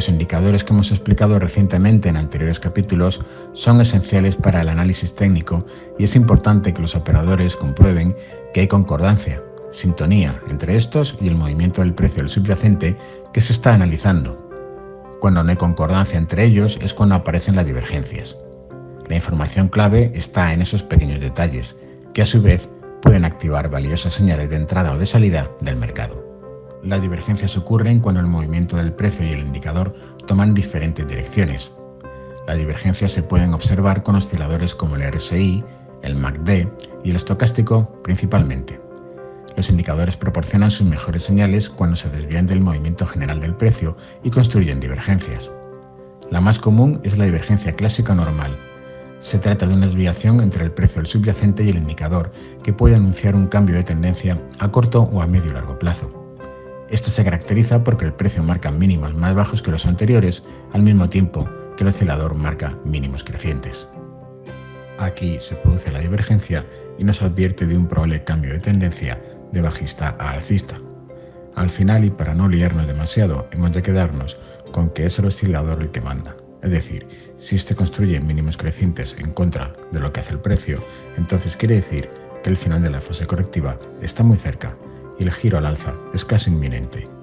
Los indicadores que hemos explicado recientemente en anteriores capítulos son esenciales para el análisis técnico y es importante que los operadores comprueben que hay concordancia, sintonía entre estos y el movimiento del precio del subyacente que se está analizando. Cuando no hay concordancia entre ellos es cuando aparecen las divergencias. La información clave está en esos pequeños detalles, que a su vez pueden activar valiosas señales de entrada o de salida del mercado. Las divergencias ocurren cuando el movimiento del precio y el indicador toman diferentes direcciones. Las divergencias se pueden observar con osciladores como el RSI, el MACD y el estocástico principalmente. Los indicadores proporcionan sus mejores señales cuando se desvían del movimiento general del precio y construyen divergencias. La más común es la divergencia clásica normal. Se trata de una desviación entre el precio del subyacente y el indicador que puede anunciar un cambio de tendencia a corto o a medio largo plazo. Esta se caracteriza porque el precio marca mínimos más bajos que los anteriores, al mismo tiempo que el oscilador marca mínimos crecientes. Aquí se produce la divergencia y nos advierte de un probable cambio de tendencia de bajista a alcista. Al final, y para no liarnos demasiado, hemos de quedarnos con que es el oscilador el que manda. Es decir, si este construye mínimos crecientes en contra de lo que hace el precio, entonces quiere decir que el final de la fase correctiva está muy cerca y el giro al alza es casi inminente.